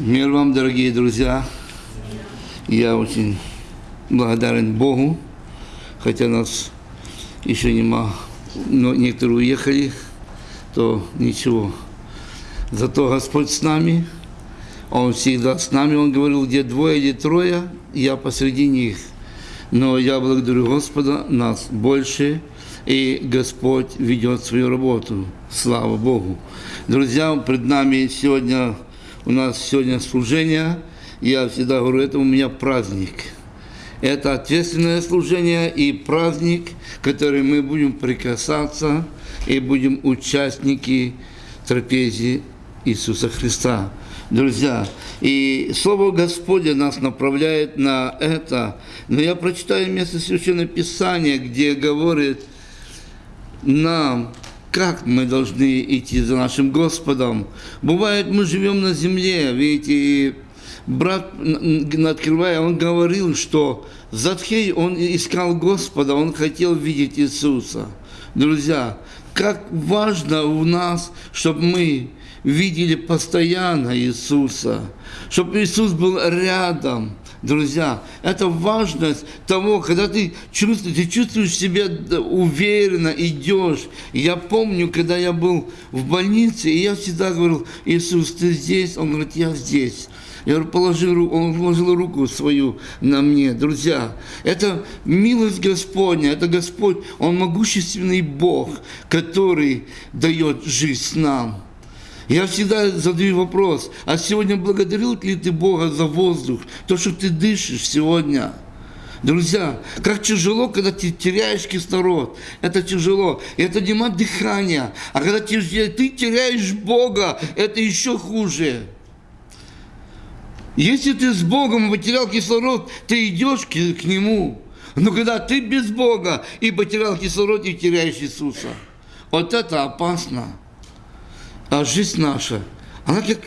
Мир вам, дорогие друзья. Я очень благодарен Богу, хотя нас еще нема, но некоторые уехали, то ничего. Зато Господь с нами, Он всегда с нами, Он говорил, где двое или трое, я посреди них. Но я благодарю Господа, нас больше, и Господь ведет свою работу. Слава Богу. Друзья, пред нами сегодня, у нас сегодня служение. Я всегда говорю, это у меня праздник. Это ответственное служение и праздник, который мы будем прикасаться и будем участники трапезии Иисуса Христа. Друзья, и Слово Господне нас направляет на это. Но я прочитаю место Священного Писания, где говорит нам, как мы должны идти за нашим Господом. Бывает, мы живем на земле, видите, брат, открывая, он говорил, что Затхей, он искал Господа, он хотел видеть Иисуса. Друзья, как важно у нас, чтобы мы видели постоянно Иисуса, чтобы Иисус был рядом. Друзья, это важность того, когда ты чувствуешь, ты чувствуешь себя уверенно, идешь. Я помню, когда я был в больнице, и я всегда говорил, Иисус, ты здесь? Он говорит, я здесь. Я говорю, положи руку, он положил руку свою на мне. Друзья, это милость Господня, это Господь, Он могущественный Бог, который дает жизнь нам. Я всегда задаю вопрос, а сегодня благодарил ли ты Бога за воздух, то, что ты дышишь сегодня? Друзья, как тяжело, когда ты теряешь кислород. Это тяжело. Это нема дыхания. А когда ты, ты теряешь Бога, это еще хуже. Если ты с Богом потерял кислород, ты идешь к, к Нему. Но когда ты без Бога и потерял кислород, и теряешь Иисуса, вот это опасно а жизнь наша, она как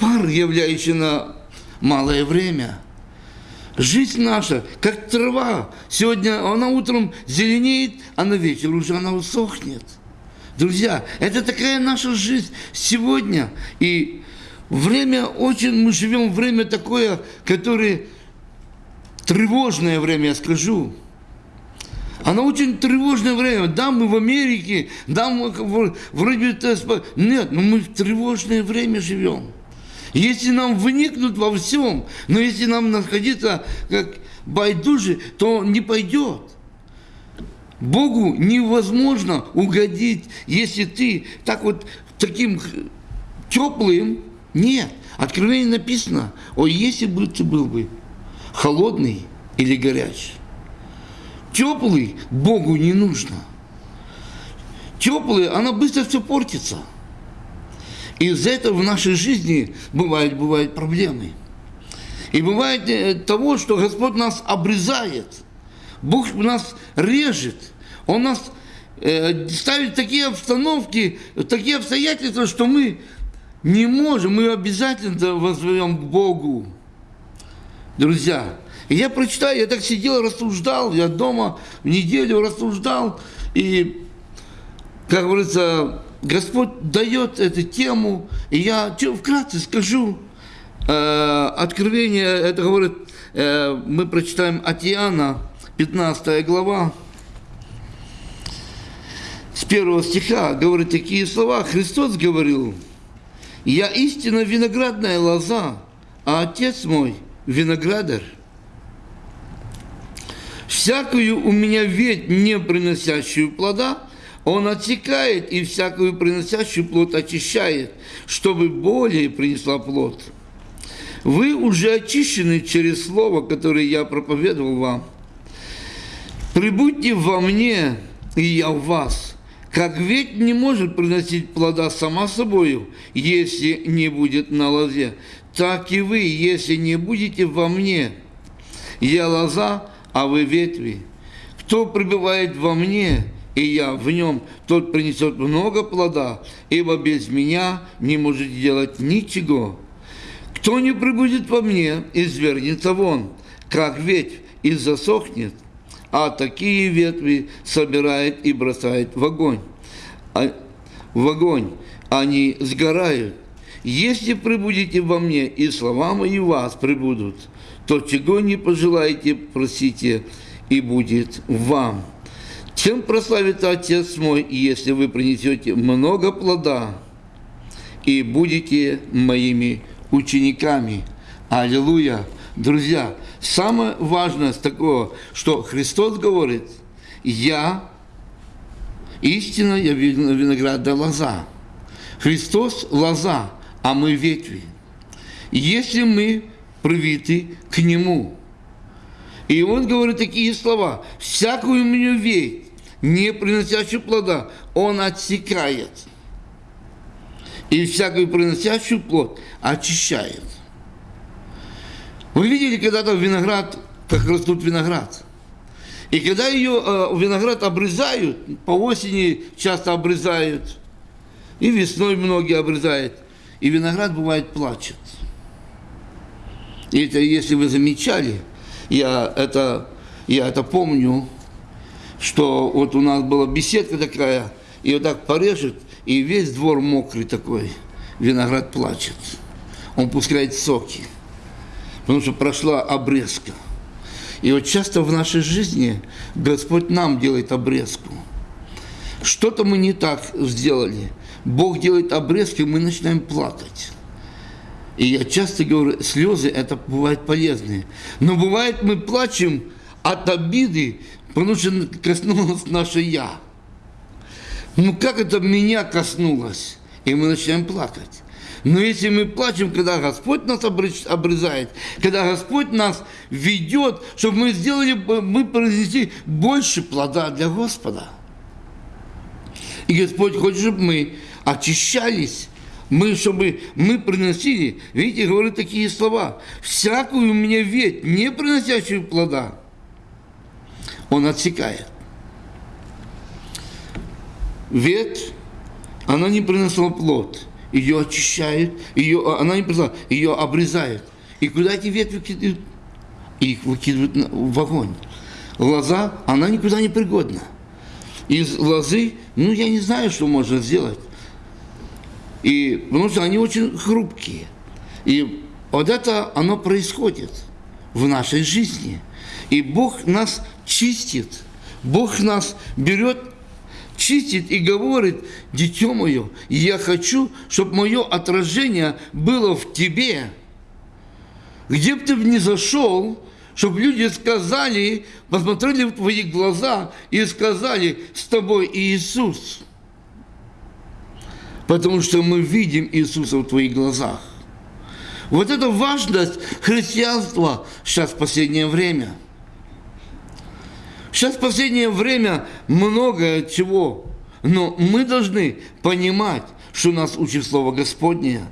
пар, являющий на малое время. Жизнь наша, как трава. Сегодня она утром зеленеет, а на вечер уже она усохнет. Друзья, это такая наша жизнь сегодня. И время очень, мы живем время такое, которое тревожное время, я скажу. Оно очень тревожное время. Да, мы в Америке, да, мы вроде это... Нет, но мы в тревожное время живем. Если нам вникнуть во всем, но если нам находиться как байдужи, то не пойдет. Богу невозможно угодить, если ты так вот таким теплым. Нет. Откровение написано, о, если бы ты был бы холодный или горячий теплый Богу не нужно. Теплый, она быстро все портится. Из-за этого в нашей жизни бывают, бывают проблемы. И бывает э, того, что Господь нас обрезает. Бог нас режет. Он нас э, ставит такие обстановки, такие обстоятельства, что мы не можем, мы обязательно возьмем к Богу. Друзья, и я прочитаю, я так сидел, рассуждал, я дома в неделю рассуждал, и, как говорится, Господь дает эту тему, и я что, вкратце скажу, э, откровение, это говорит, э, мы прочитаем от Иоанна, 15 глава, с первого стиха, говорит такие слова, Христос говорил, «Я истинно виноградная лоза, а Отец мой – виноградарь. Всякую у меня ведь не приносящую плода, он отсекает и всякую приносящую плод очищает, чтобы более принесла плод. Вы уже очищены через слово, которое я проповедовал вам. Прибудьте во мне, и я в вас. Как ведь не может приносить плода сама собою, если не будет на лозе, так и вы, если не будете во мне. Я лоза, а вы ветви. Кто пребывает во мне, и я в нем, тот принесет много плода, ибо без меня не может делать ничего. Кто не прибудет во мне, извергнется вон, как ветвь, и засохнет, а такие ветви собирает и бросает в огонь. А, в огонь они сгорают. если прибудете во мне, и слова мои вас прибудут, то чего не пожелаете, просите, и будет вам. Чем прославит Отец мой, если вы принесете много плода и будете моими учениками? Аллилуйя! Друзья, самое важное с такого, что Христос говорит, я истинно я виноградная лоза. Христос – лоза, а мы ветви. Если мы привиты к Нему. И Он говорит такие слова. «Всякую мне ветвь, не приносящую плода, Он отсекает. И всякую приносящую плод очищает». Вы видели когда-то виноград, как растут виноград? И когда ее э, виноград обрезают, по осени часто обрезают, и весной многие обрезают, и виноград бывает плачет. И это, если вы замечали, я это, я это помню, что вот у нас была беседка такая, и вот так порежет, и весь двор мокрый такой, виноград плачет. Он пускает соки – потому что прошла обрезка. И вот часто в нашей жизни Господь нам делает обрезку. Что-то мы не так сделали. Бог делает обрезки, мы начинаем плакать. И я часто говорю, слезы это бывают полезные. Но бывает мы плачем от обиды, потому что коснулось наше «я». Ну как это меня коснулось? И мы начинаем плакать. Но если мы плачем, когда Господь нас обрезает, когда Господь нас ведет, чтобы мы сделали, мы произнесли больше плода для Господа. И Господь хочет, чтобы мы очищались, мы, чтобы мы приносили, видите, говорит такие слова, всякую мне ветвь, не приносящую плода, Он отсекает. Ветвь, она не приносила плод – ее очищают, ее, она не пришла, ее обрезают. И куда эти ветви кидают? Их выкидывают в огонь. Лоза, она никуда не пригодна. Из лозы, ну, я не знаю, что можно сделать. И, потому что они очень хрупкие. И вот это, оно происходит в нашей жизни. И Бог нас чистит. Бог нас берет чистит и говорит, дитё мое, я хочу, чтобы мое отражение было в тебе. Где бы ты ни зашел, чтобы люди сказали, посмотрели в твои глаза и сказали, с тобой Иисус. Потому что мы видим Иисуса в твоих глазах. Вот это важность христианства сейчас в последнее время – Сейчас в последнее время многое чего, но мы должны понимать, что нас учит Слово Господнее.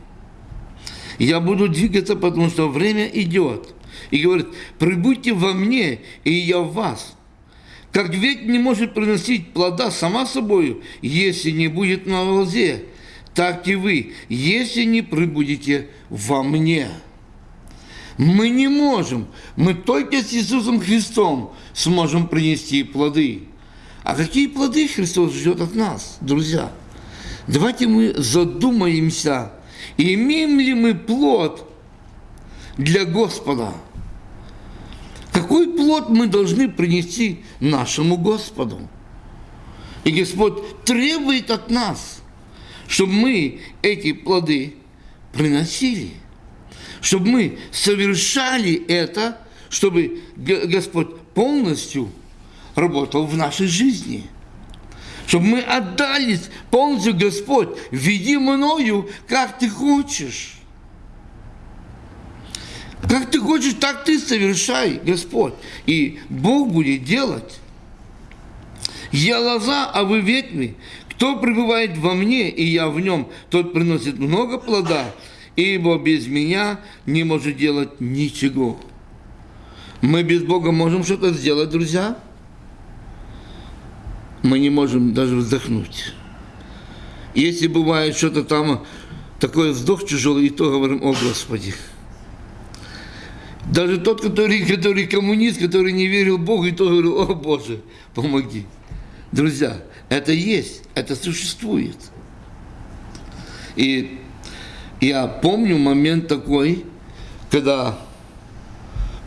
Я буду двигаться, потому что время идет. И говорит, прибудьте во мне, и я в вас. Как ветвь не может приносить плода сама собою, если не будет на лозе, так и вы, если не прибудете во мне. Мы не можем. Мы только с Иисусом Христом сможем принести плоды. А какие плоды Христос ждет от нас, друзья? Давайте мы задумаемся, имеем ли мы плод для Господа. Какой плод мы должны принести нашему Господу? И Господь требует от нас, чтобы мы эти плоды приносили – чтобы мы совершали это, чтобы Господь полностью работал в нашей жизни. Чтобы мы отдались полностью, Господь, веди мною, как ты хочешь. Как ты хочешь, так ты совершай, Господь. И Бог будет делать. Я лоза, а вы ветви. Кто пребывает во мне, и я в нем, тот приносит много плода ибо без меня не может делать ничего. Мы без Бога можем что-то сделать, друзья? Мы не можем даже вздохнуть. Если бывает что-то там, такой вздох тяжелый, и то говорим, о Господи. Даже тот, который, который коммунист, который не верил Богу, и то говорил, о Боже, помоги. Друзья, это есть, это существует. И Я помню момент такой, когда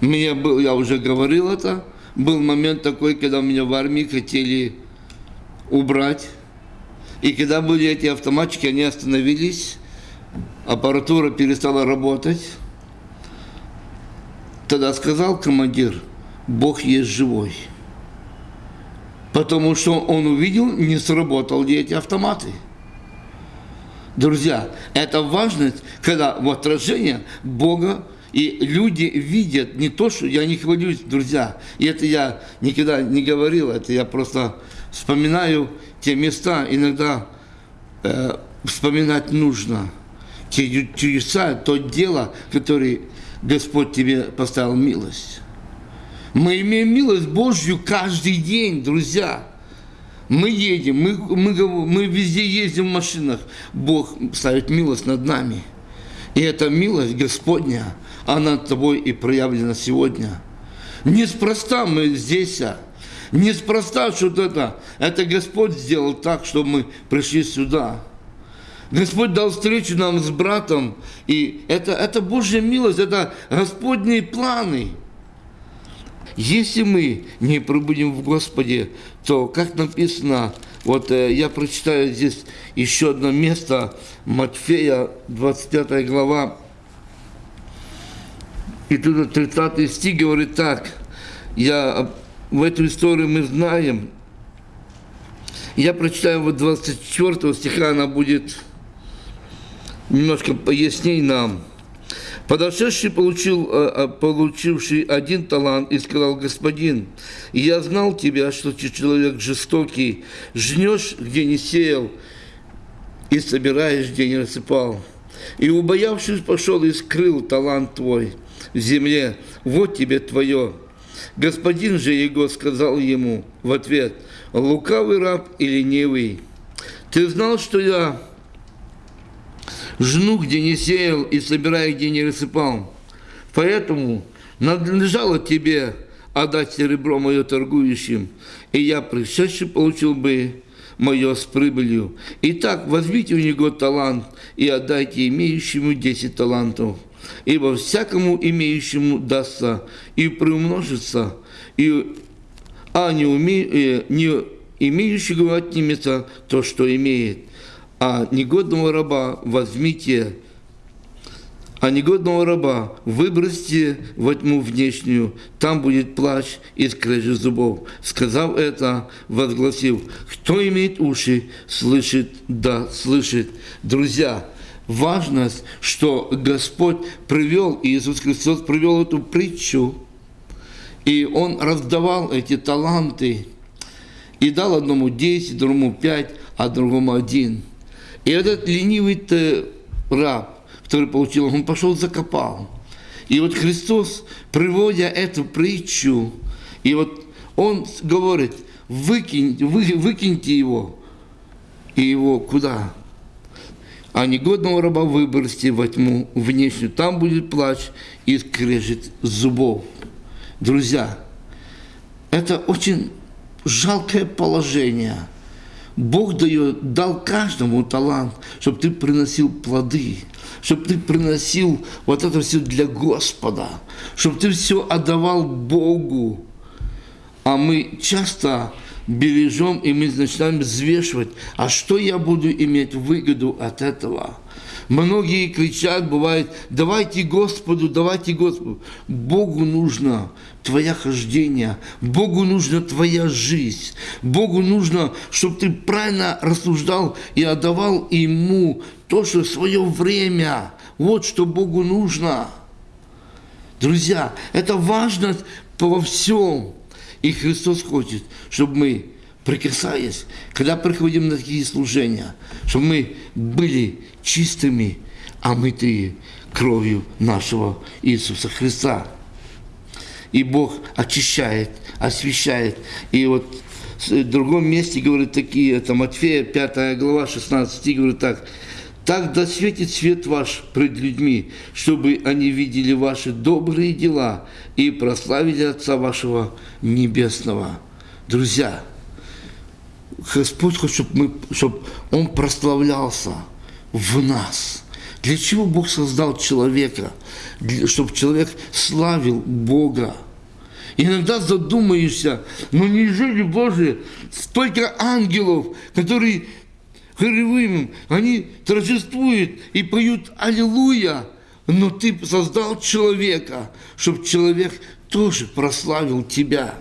мне был, я уже говорил это, был момент такой, когда меня в армии хотели убрать. И когда были эти автоматчики, они остановились, аппаратура перестала работать. Тогда сказал командир, Бог есть живой. Потому что он увидел, не сработали эти автоматы. Друзья, это важность, когда в отражение Бога и люди видят не то, что я не хвалюсь, друзья, и это я никогда не говорил, это я просто вспоминаю те места, иногда э, вспоминать нужно, те чудеса, то дело, которое Господь тебе поставил милость. Мы имеем милость Божью каждый день, друзья. Мы едем, мы, мы, мы везде ездим в машинах. Бог ставит милость над нами. И эта милость Господня, она тобой и проявлена сегодня. Неспроста мы здесь, а неспроста что-то это. Это Господь сделал так, чтобы мы пришли сюда. Господь дал встречу нам с братом, и это, это Божья милость, это Господние планы. Если мы не пробудем в Господе, то, как написано, вот э, я прочитаю здесь еще одно место, Матфея, 25 глава, и тут 30 стих говорит так, я, в эту историю мы знаем, я прочитаю вот 24 стиха, она будет немножко поясней нам. Подошедший получил, э, э, получивший один талант и сказал, «Господин, я знал тебя, что ты человек жестокий, жнешь, где не сеял, и собираешь, где не рассыпал. И, убоявшись, пошел и скрыл талант твой в земле, вот тебе твое». Господин же его сказал ему в ответ, «Лукавый раб и ленивый, ты знал, что я жну, где не сеял, и собираю, где не рассыпал. Поэтому надлежало тебе отдать серебро мое торгующим, и я пришедший получил бы мое с прибылью. Итак, возьмите у него талант и отдайте имеющему десять талантов, ибо всякому имеющему дастся и приумножится, и, а не, уме, э, не имеющего отнимется то, что имеет а негодного раба возьмите, а негодного раба выбросьте во тьму внешнюю, там будет плач и скрежет зубов. Сказав это, возгласил, кто имеет уши, слышит, да, слышит. Друзья, важность, что Господь привел, Иисус Христос привел эту притчу, и Он раздавал эти таланты, и дал одному десять, другому пять, а другому один – и этот ленивый раб, который получил, он пошел закопал. И вот Христос, приводя эту притчу, и вот он говорит, выкинь, вы, выкиньте его. И его куда? А негодного раба выбросьте во тьму внешнюю. Там будет плач и скрежет зубов. Друзья, это очень жалкое положение – Бог дает, дал каждому талант, чтобы ты приносил плоды, чтобы ты приносил вот это все для Господа, чтобы ты все отдавал Богу. А мы часто бережем, и мы начинаем взвешивать, а что я буду иметь выгоду от этого – Многие кричат, бывает, давайте Господу, давайте Господу. Богу нужно твое хождение, Богу нужна твоя жизнь, Богу нужно, чтобы ты правильно рассуждал и отдавал Ему то, что свое время. Вот что Богу нужно. Друзья, это важно во всем. И Христос хочет, чтобы мы прикасаясь, когда приходим на такие служения, чтобы мы были чистыми, омытые кровью нашего Иисуса Христа. И Бог очищает, освещает. И вот в другом месте говорит такие, это Матфея, 5 глава, 16 стих, говорит так, «Так да светит свет ваш пред людьми, чтобы они видели ваши добрые дела и прославили Отца вашего Небесного». Друзья, Господь хочет, чтобы, мы, чтобы Он прославлялся в нас. Для чего Бог создал человека? Чтобы человек славил Бога. Иногда задумаешься, ну неужели, Боже, столько ангелов, которые Херувим, они торжествуют и поют «Аллилуйя», но ты создал человека, чтобы человек тоже прославил тебя.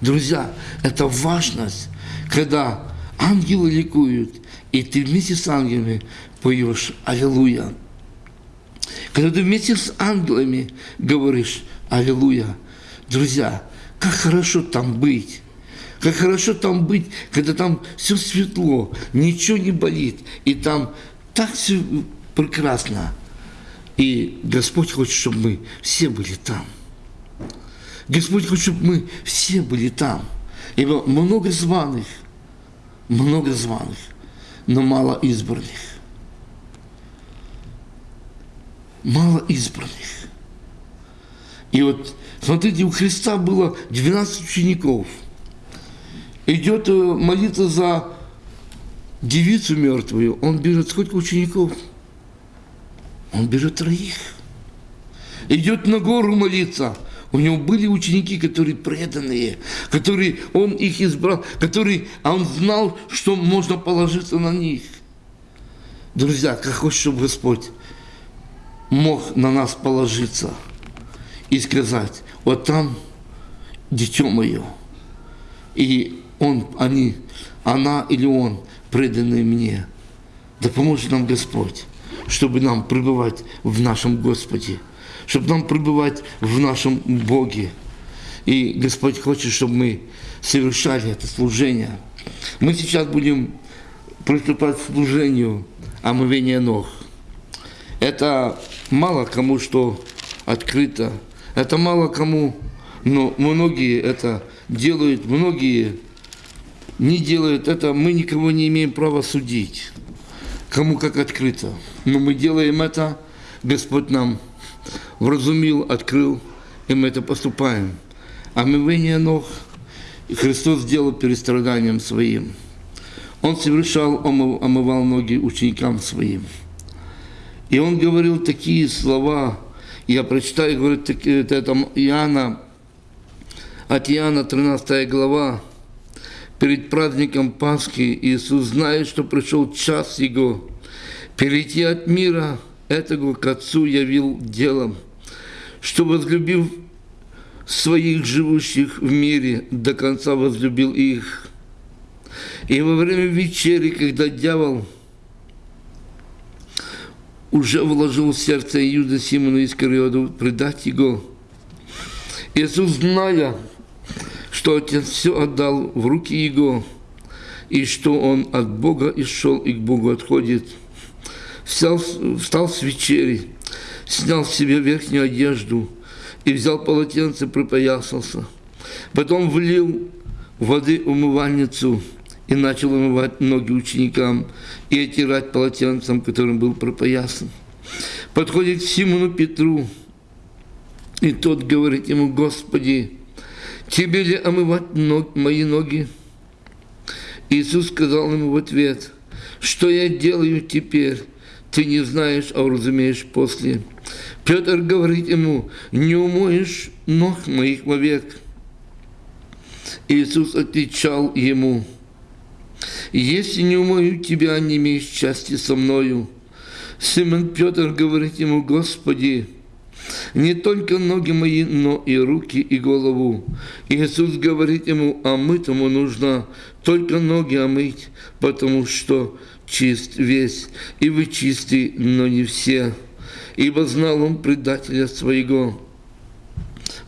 Друзья, это важность, когда ангелы ликуют, и ты вместе с ангелами поешь «Аллилуйя». Когда ты вместе с ангелами говоришь «Аллилуйя», друзья, как хорошо там быть. Как хорошо там быть, когда там все светло, ничего не болит, и там так все прекрасно. И Господь хочет, чтобы мы все были там. Господь хочет, чтобы мы все были там. Ибо много званых, много званых, но мало избранных. Мало избранных. И вот, смотрите, у Христа было 12 учеников. Идет э, молиться за девицу мертвую. Он берет сколько учеников? Он берет троих. Идет на гору молиться. У него были ученики, которые преданные, которые он их избрал, которые, а он знал, что можно положиться на них. Друзья, как хочет, чтобы Господь мог на нас положиться и сказать, вот там дитё мое. И он, они, она или он, преданные мне. Да поможет нам Господь, чтобы нам пребывать в нашем Господе, чтобы нам пребывать в нашем Боге. И Господь хочет, чтобы мы совершали это служение. Мы сейчас будем приступать к служению омовения ног. Это мало кому что открыто, это мало кому, но многие это делают, многие не делают это, мы никого не имеем права судить, кому как открыто. Но мы делаем это, Господь нам вразумил, открыл, и мы это поступаем. Омывение ног Христос сделал перед страданием своим. Он совершал, омывал ноги ученикам своим. И он говорил такие слова, я прочитаю, говорит, это Иоанна, от Иоанна 13 глава, перед праздником Пасхи Иисус знает, что пришел час Его перейти от мира этого к Отцу явил делом, что, возлюбив своих живущих в мире, до конца возлюбил их. И во время вечери, когда дьявол уже вложил в сердце Иуда Симона Искариоду предать его, Иисус, зная, что Отец все отдал в руки Его, и что Он от Бога и шел и к Богу отходит. Встал, встал с вечери, снял с себя верхнюю одежду и взял полотенце, припоясался. Потом влил воды умывальницу и начал умывать ноги ученикам и отирать полотенцем, которым был пропоясан. Подходит к Симону Петру, и тот говорит ему, Господи, тебе ли омывать ног, мои ноги? Иисус сказал ему в ответ, что я делаю теперь, ты не знаешь, а разумеешь после. Петр говорит ему, не умоешь ног моих вовек. Иисус отвечал ему, если не умою тебя, не имеешь части со мною. Симон Петр говорит ему, Господи, не только ноги мои, но и руки и голову. Иисус говорит ему, а мытому нужно только ноги омыть, потому что чист весь, и вы чисты, но не все. Ибо знал он предателя своего.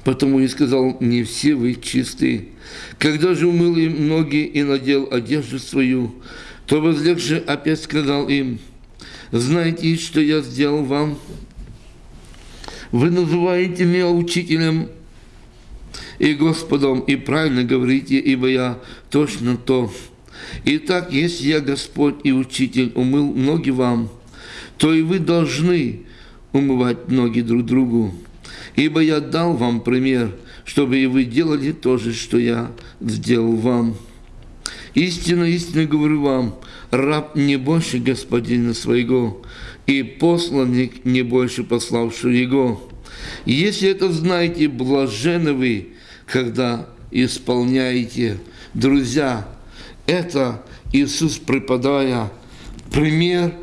Потому и сказал, не все вы чисты. Когда же умыл им ноги и надел одежду свою, то возлегший опять сказал им, знаете, что я сделал вам? Вы называете меня учителем и Господом, и правильно говорите, ибо я точно то. Итак, если я Господь и Учитель умыл ноги вам, то и вы должны умывать ноги друг другу. Ибо я дал вам пример, чтобы и вы делали то же, что я сделал вам. Истинно, истинно говорю вам, раб не больше господина своего, и посланник не больше пославшего его. Если это знаете, блажены вы, когда исполняете. Друзья, это Иисус, преподая пример,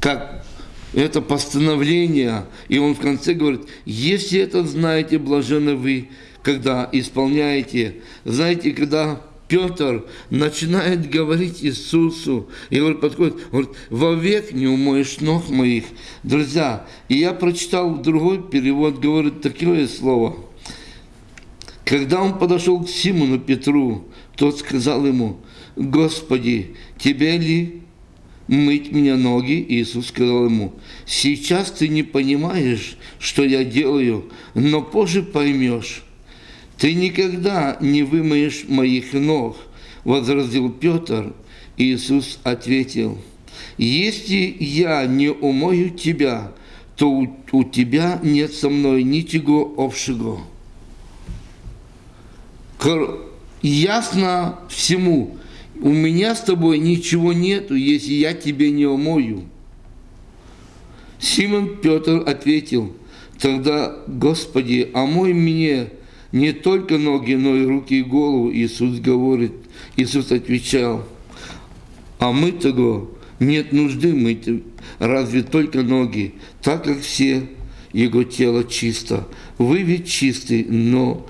как это постановление, и он в конце говорит, если это знаете, блажены вы, когда исполняете. Знаете, когда Петр начинает говорить Иисусу, и говорит, подходит, говорит, вовек не умоешь ног моих. Друзья, и я прочитал другой перевод, говорит такое слово. Когда он подошел к Симону Петру, тот сказал ему, Господи, тебе ли мыть мне ноги? Иисус сказал ему, сейчас ты не понимаешь, что я делаю, но позже поймешь. Ты никогда не вымоешь моих ног, возразил Петр. Иисус ответил, если я не умою тебя, то у, у тебя нет со мной ничего общего. Ясно всему, у меня с тобой ничего нету, если я тебе не умою. Симон Петр ответил, тогда, Господи, омой мне не только ноги, но и руки и голову, Иисус говорит. Иисус отвечал, а мы того нет нужды мыть, разве только ноги, так как все его тело чисто. Вы ведь чисты, но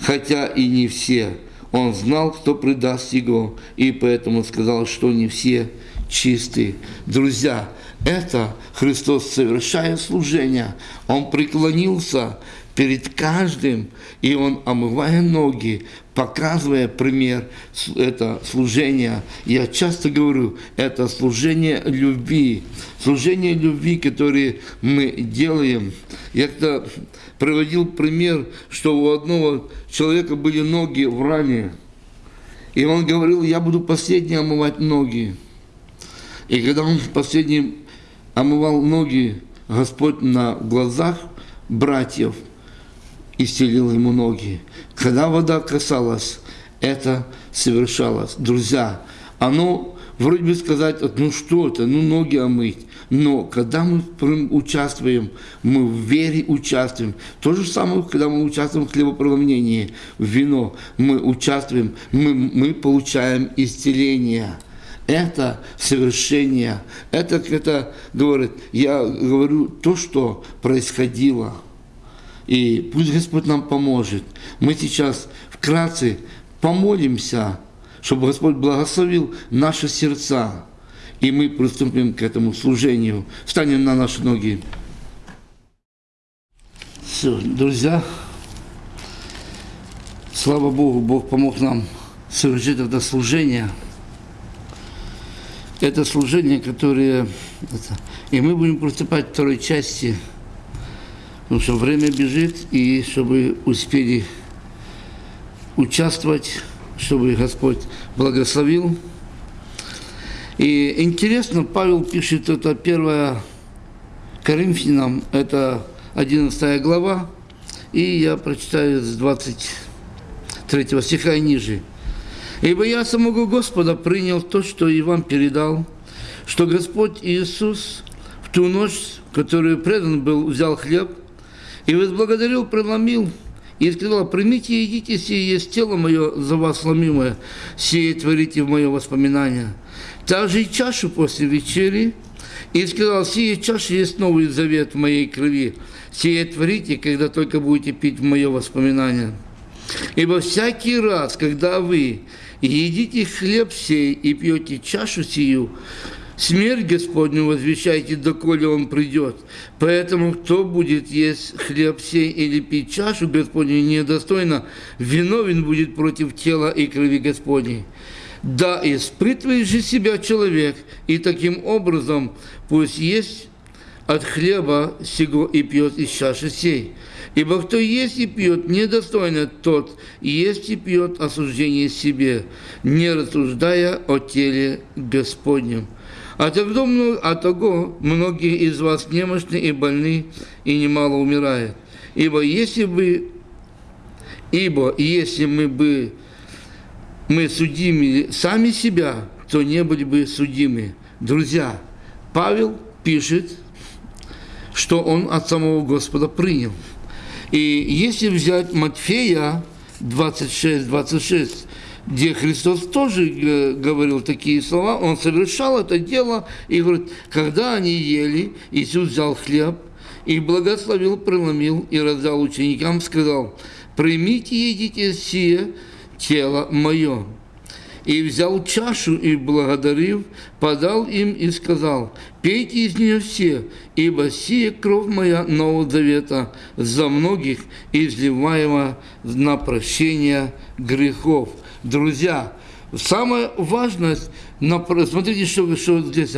хотя и не все. Он знал, кто предаст его, и поэтому сказал, что не все чисты. Друзья, это Христос, совершая служение, Он преклонился перед каждым, и он, омывая ноги, показывая пример, это служение, я часто говорю, это служение любви, служение любви, которое мы делаем. Я когда приводил пример, что у одного человека были ноги в ране, и он говорил, я буду последний омывать ноги. И когда он последний омывал ноги, Господь на глазах братьев – исцелил ему ноги. Когда вода касалась, это совершалось. Друзья, оно вроде бы сказать, ну что это, ну ноги омыть. Но когда мы участвуем, мы в вере участвуем. То же самое, когда мы участвуем в хлебопреломлении, в вино, мы участвуем, мы, мы получаем исцеление. Это совершение. Это, это говорит, я говорю то, что происходило. И пусть Господь нам поможет. Мы сейчас вкратце помолимся, чтобы Господь благословил наши сердца. И мы приступим к этому служению. Встанем на наши ноги. Все, друзья, слава Богу, Бог помог нам совершить это служение. Это служение, которое... И мы будем приступать к второй части – Потому что время бежит, и чтобы успели участвовать, чтобы Господь благословил. И интересно, Павел пишет, это первая Коринфянам, это 11 глава, и я прочитаю с 23 стиха и ниже. «Ибо я самого Господа принял то, что и вам передал, что Господь Иисус в ту ночь, которую предан был, взял хлеб – и возблагодарил, преломил, и сказал, примите и едите, сие есть тело мое за вас сломимое, сие творите в мое воспоминание. Также и чашу после вечери, и сказал, сие чаша есть новый завет в моей крови, сие творите, когда только будете пить в мое воспоминание. Ибо всякий раз, когда вы едите хлеб сей и пьете чашу сию, Смерть Господню возвещайте, доколе Он придет. Поэтому кто будет есть хлеб сей или пить чашу Господню недостойно, виновен будет против тела и крови Господней. Да испытывает же себя человек, и таким образом пусть есть от хлеба сего и пьет из чаши сей. Ибо кто есть и пьет недостойно, тот есть и пьет осуждение себе, не рассуждая о теле Господнем. Тогда, а того многие из вас немощны и больны, и немало умирает. Ибо если бы, ибо если мы бы мы судили сами себя, то не были бы судимы. Друзья, Павел пишет, что он от самого Господа принял. И если взять Матфея 26-26, где Христос тоже э, говорил такие слова, он совершал это дело и говорит, когда они ели, Иисус взял хлеб и благословил, преломил и раздал ученикам, сказал, примите и едите сие тело мое. И взял чашу и, благодарив, подал им и сказал, «Пейте из нее все, ибо сия кровь моя Нового Завета за многих изливаема на прощение грехов». Друзья, самое важное, смотрите, что, что здесь,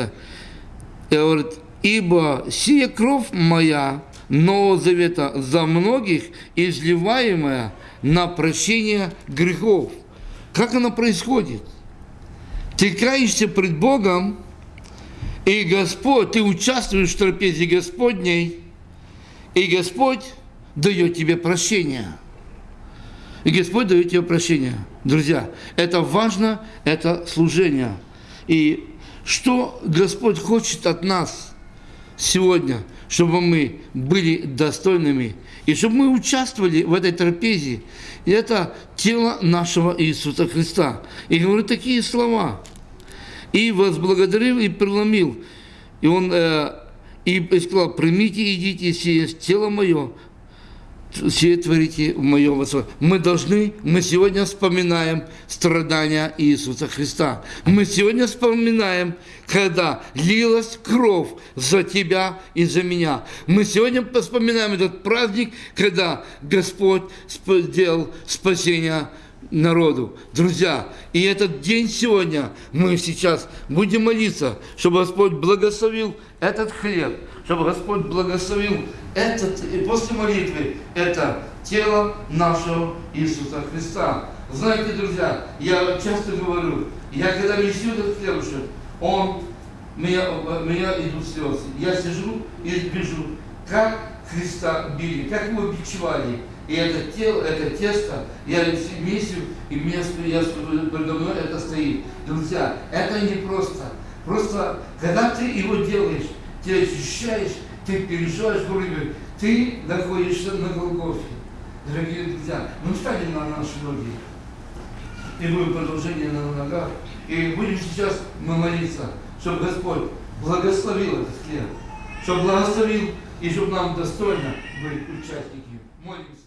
говорит, «Ибо сия кровь моя Нового Завета за многих изливаемая на прощение грехов». Как оно происходит? Ты каешься пред Богом, и Господь, ты участвуешь в трапезе Господней, и Господь дает тебе прощение. И Господь дает тебе прощение. Друзья, это важно, это служение. И что Господь хочет от нас сегодня, чтобы мы были достойными, и чтобы мы участвовали в этой трапезе. И это тело нашего Иисуса Христа. И говорит такие слова. И возблагодарил, и преломил. И он э, и сказал, примите, идите, сие тело мое, все творите в мое восход. Мы должны, мы сегодня вспоминаем страдания Иисуса Христа. Мы сегодня вспоминаем, когда лилась кровь за тебя и за меня. Мы сегодня вспоминаем этот праздник, когда Господь сделал спасение народу. Друзья, и этот день сегодня мы сейчас будем молиться, чтобы Господь благословил этот хлеб, чтобы Господь благословил этот, и после молитвы это тело нашего Иисуса Христа. Знаете, друзья, я часто говорю, я когда несу этот хлебушек, он, меня, меня идут слезы. Я сижу и вижу, как Христа били, как его бичевали. И это тело, это тесто, я месю, и мне, я, передо мной это стоит. Друзья, это не просто. Просто, когда ты его делаешь, ты ощущаешь, ты переживаешь вроде ты находишься на Голгофе. Дорогие друзья, мы встанем на наши ноги. И будем продолжение на ногах. И будем сейчас мы молиться, чтобы Господь благословил этот хлеб. Чтобы благословил, и чтобы нам достойно быть участники. Молимся.